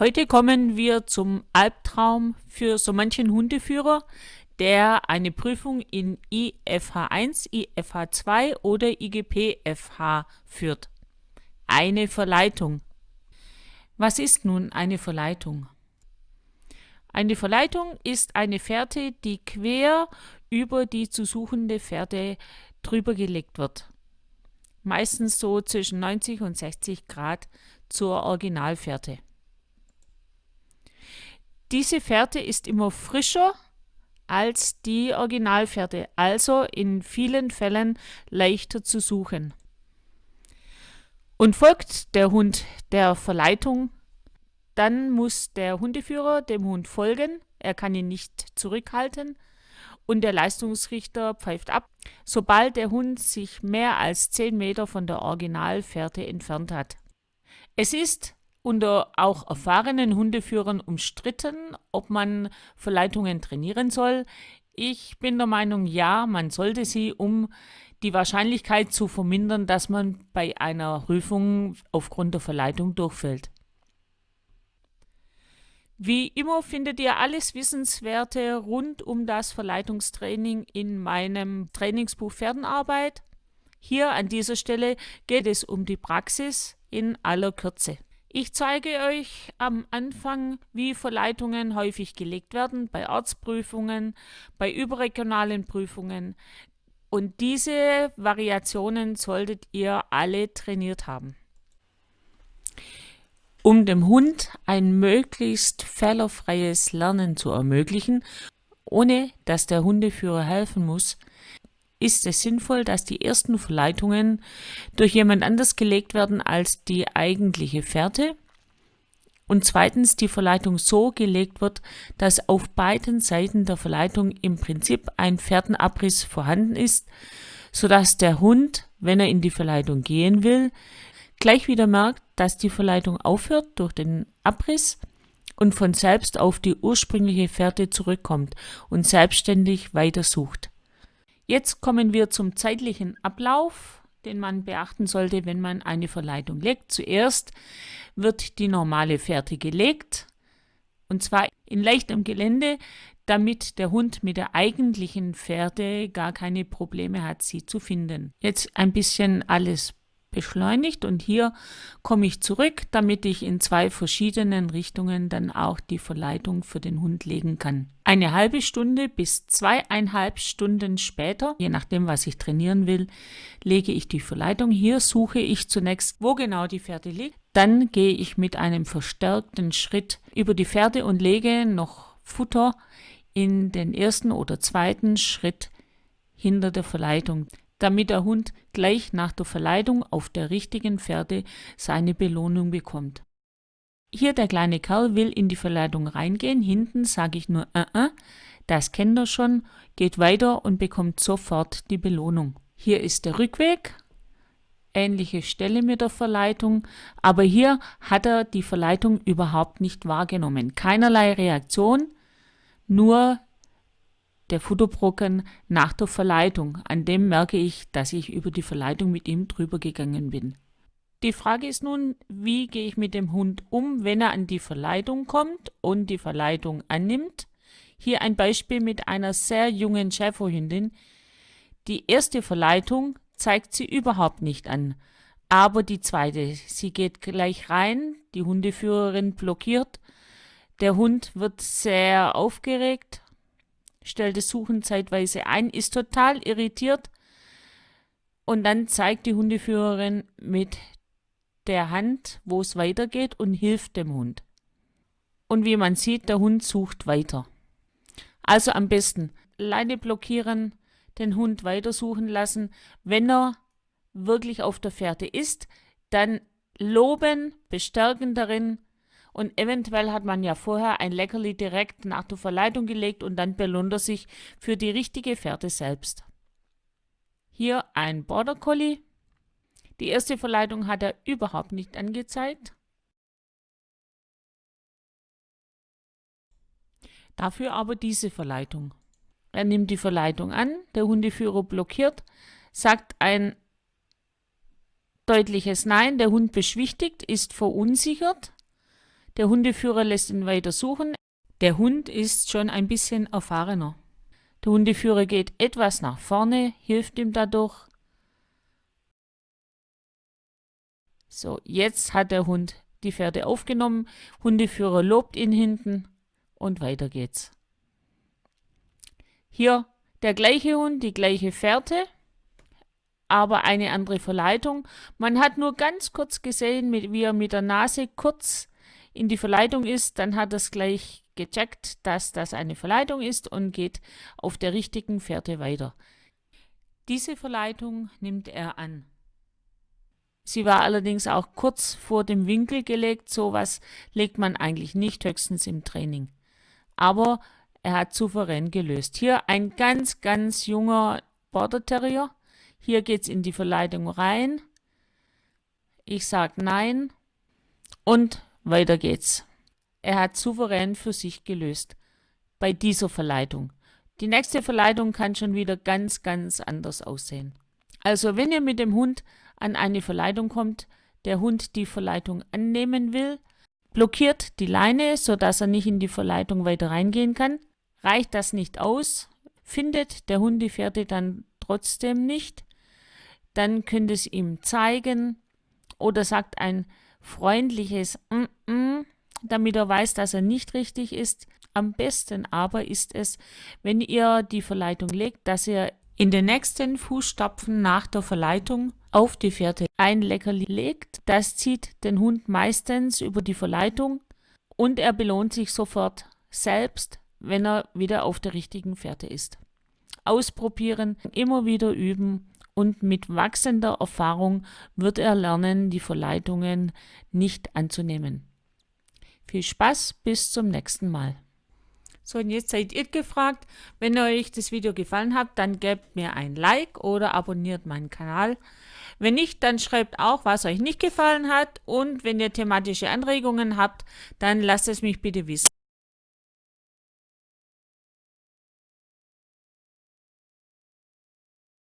Heute kommen wir zum Albtraum für so manchen Hundeführer, der eine Prüfung in IFH1, IFH2 oder IGP-FH führt. Eine Verleitung. Was ist nun eine Verleitung? Eine Verleitung ist eine Fährte, die quer über die zu suchende Fährte drüber gelegt wird. Meistens so zwischen 90 und 60 Grad zur Originalfährte. Diese Fährte ist immer frischer als die Originalfährte, also in vielen Fällen leichter zu suchen. Und folgt der Hund der Verleitung, dann muss der Hundeführer dem Hund folgen, er kann ihn nicht zurückhalten und der Leistungsrichter pfeift ab, sobald der Hund sich mehr als 10 Meter von der Originalfährte entfernt hat. Es ist unter auch erfahrenen Hundeführern umstritten, ob man Verleitungen trainieren soll. Ich bin der Meinung, ja, man sollte sie, um die Wahrscheinlichkeit zu vermindern, dass man bei einer Prüfung aufgrund der Verleitung durchfällt. Wie immer findet ihr alles Wissenswerte rund um das Verleitungstraining in meinem Trainingsbuch Pferdenarbeit. Hier an dieser Stelle geht es um die Praxis in aller Kürze. Ich zeige euch am Anfang, wie Verleitungen häufig gelegt werden bei Arztprüfungen, bei überregionalen Prüfungen. Und diese Variationen solltet ihr alle trainiert haben. Um dem Hund ein möglichst fehlerfreies Lernen zu ermöglichen, ohne dass der Hundeführer helfen muss, ist es sinnvoll, dass die ersten Verleitungen durch jemand anders gelegt werden als die eigentliche Fährte und zweitens die Verleitung so gelegt wird, dass auf beiden Seiten der Verleitung im Prinzip ein Fährtenabriss vorhanden ist, sodass der Hund, wenn er in die Verleitung gehen will, gleich wieder merkt, dass die Verleitung aufhört durch den Abriss und von selbst auf die ursprüngliche Fährte zurückkommt und selbstständig weitersucht. Jetzt kommen wir zum zeitlichen Ablauf, den man beachten sollte, wenn man eine Verleitung legt. Zuerst wird die normale Fährte gelegt, und zwar in leichtem Gelände, damit der Hund mit der eigentlichen Fährte gar keine Probleme hat, sie zu finden. Jetzt ein bisschen alles beschleunigt und hier komme ich zurück, damit ich in zwei verschiedenen Richtungen dann auch die Verleitung für den Hund legen kann. Eine halbe Stunde bis zweieinhalb Stunden später, je nachdem was ich trainieren will, lege ich die Verleitung. Hier suche ich zunächst, wo genau die Pferde liegt. Dann gehe ich mit einem verstärkten Schritt über die Pferde und lege noch Futter in den ersten oder zweiten Schritt hinter der Verleitung damit der Hund gleich nach der Verleitung auf der richtigen Pferde seine Belohnung bekommt. Hier der kleine Kerl will in die Verleitung reingehen, hinten sage ich nur äh, äh, das kennt er schon, geht weiter und bekommt sofort die Belohnung. Hier ist der Rückweg, ähnliche Stelle mit der Verleitung, aber hier hat er die Verleitung überhaupt nicht wahrgenommen. Keinerlei Reaktion, nur der Futterbrocken nach der Verleitung. An dem merke ich, dass ich über die Verleitung mit ihm drüber gegangen bin. Die Frage ist nun, wie gehe ich mit dem Hund um, wenn er an die Verleitung kommt und die Verleitung annimmt? Hier ein Beispiel mit einer sehr jungen Schäferhündin. Die erste Verleitung zeigt sie überhaupt nicht an, aber die zweite, sie geht gleich rein, die Hundeführerin blockiert, der Hund wird sehr aufgeregt, stellt das Suchen zeitweise ein, ist total irritiert und dann zeigt die Hundeführerin mit der Hand, wo es weitergeht und hilft dem Hund. Und wie man sieht, der Hund sucht weiter. Also am besten Leine blockieren, den Hund weitersuchen lassen. Wenn er wirklich auf der Fährte ist, dann loben, bestärken darin, und eventuell hat man ja vorher ein Leckerli direkt nach der Verleitung gelegt und dann belohnt er sich für die richtige Fährte selbst. Hier ein Border Collie. Die erste Verleitung hat er überhaupt nicht angezeigt. Dafür aber diese Verleitung. Er nimmt die Verleitung an, der Hundeführer blockiert, sagt ein deutliches Nein, der Hund beschwichtigt, ist verunsichert Der Hundeführer lässt ihn weiter suchen. Der Hund ist schon ein bisschen erfahrener. Der Hundeführer geht etwas nach vorne, hilft ihm dadurch. So, jetzt hat der Hund die Pferde aufgenommen. Hundeführer lobt ihn hinten und weiter geht's. Hier der gleiche Hund, die gleiche Fährte, aber eine andere Verleitung. Man hat nur ganz kurz gesehen, wie er mit der Nase kurz in die Verleitung ist. Dann hat es gleich gecheckt, dass das eine Verleitung ist und geht auf der richtigen Fährte weiter. Diese Verleitung nimmt er an. Sie war allerdings auch kurz vor dem Winkel gelegt. Sowas legt man eigentlich nicht, höchstens im Training. Aber er hat souverän gelöst. Hier ein ganz, ganz junger Border Terrier. Hier geht es in die Verleitung rein. Ich sage nein. Und weiter geht's. Er hat souverän für sich gelöst. Bei dieser Verleitung. Die nächste Verleitung kann schon wieder ganz, ganz anders aussehen. Also wenn ihr mit dem Hund an eine Verleitung kommt, der Hund die Verleitung annehmen will, blockiert die Leine, sodass er nicht in die Verleitung weiter reingehen kann. Reicht das nicht aus, findet der Hund die Pferde dann trotzdem nicht, dann könnt ihr es ihm zeigen oder sagt ein freundliches mm -mm, damit er weiß, dass er nicht richtig ist. Am besten aber ist es, wenn ihr die Verleitung legt, dass ihr in den nächsten Fußstapfen nach der Verleitung auf die Fährte ein Leckerli legt. Das zieht den Hund meistens über die Verleitung und er belohnt sich sofort selbst, wenn er wieder auf der richtigen Fährte ist. Ausprobieren, immer wieder üben und mit wachsender Erfahrung wird er lernen, die Verleitungen nicht anzunehmen. Viel Spaß, bis zum nächsten Mal. So, und jetzt seid ihr gefragt. Wenn euch das Video gefallen hat, dann gebt mir ein Like oder abonniert meinen Kanal. Wenn nicht, dann schreibt auch, was euch nicht gefallen hat. Und wenn ihr thematische Anregungen habt, dann lasst es mich bitte wissen.